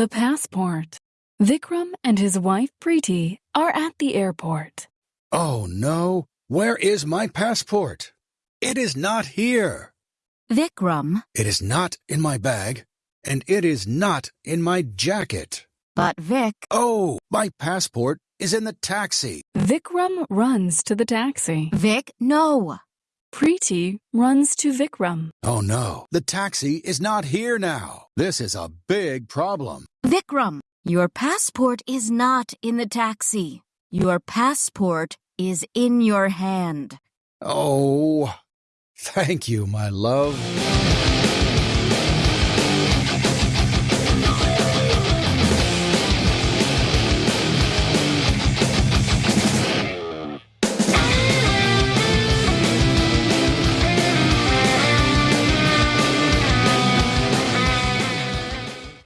The passport. Vikram and his wife Preeti are at the airport. Oh no, where is my passport? It is not here. Vikram, It is not in my bag, and it is not in my jacket. but Vic, Oh, my passport is in the taxi. Vikram runs to the taxi. Vic, no. Preeti runs to Vikram. Oh no, the taxi is not here now. This is a big problem. Vikram, your passport is not in the taxi. Your passport is in your hand. Oh, thank you, my love.